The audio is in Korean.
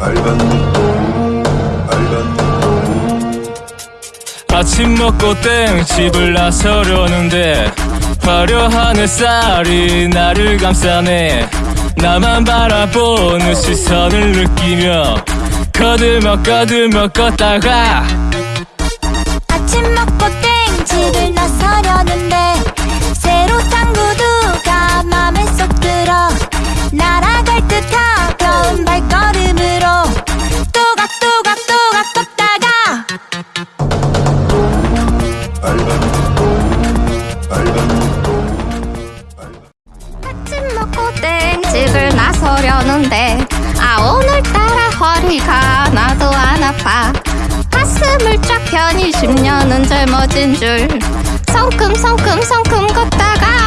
빨간 눈 빨간 눈 아침 먹고 땡 집을 나서려는데 화려한 햇살이 나를 감싸네. 나만 바라보는 시선을 느끼며 거들먹 거들먹 걷다가 아침 먹고 땡집을 나서려는데 아 오늘따라 허리가 하나도 안 아파. 가슴을 쫙 펴니 10년은 젊어진 줄. 성큼성큼성큼 걷다가